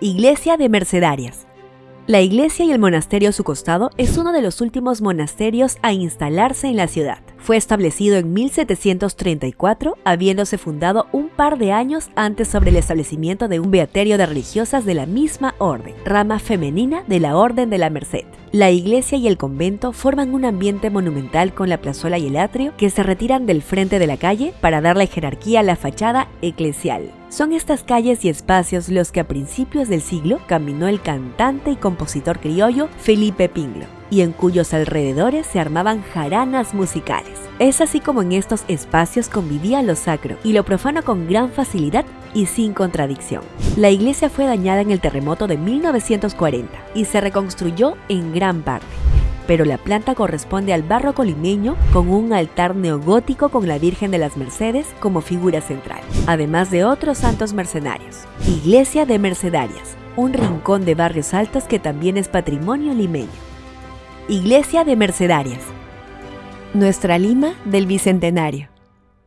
Iglesia de Mercedarias. La iglesia y el monasterio a su costado es uno de los últimos monasterios a instalarse en la ciudad. Fue establecido en 1734, habiéndose fundado un par de años antes sobre el establecimiento de un beaterio de religiosas de la misma orden, rama femenina de la Orden de la Merced. La iglesia y el convento forman un ambiente monumental con la plazuela y el atrio que se retiran del frente de la calle para darle jerarquía a la fachada eclesial. Son estas calles y espacios los que a principios del siglo caminó el cantante y compositor criollo Felipe Pinglo, y en cuyos alrededores se armaban jaranas musicales. Es así como en estos espacios convivía lo sacro y lo profano con gran facilidad y sin contradicción. La iglesia fue dañada en el terremoto de 1940 y se reconstruyó en gran parte pero la planta corresponde al barroco limeño con un altar neogótico con la Virgen de las Mercedes como figura central, además de otros santos mercenarios. Iglesia de Mercedarias, un rincón de barrios altos que también es patrimonio limeño. Iglesia de Mercedarias, nuestra Lima del Bicentenario.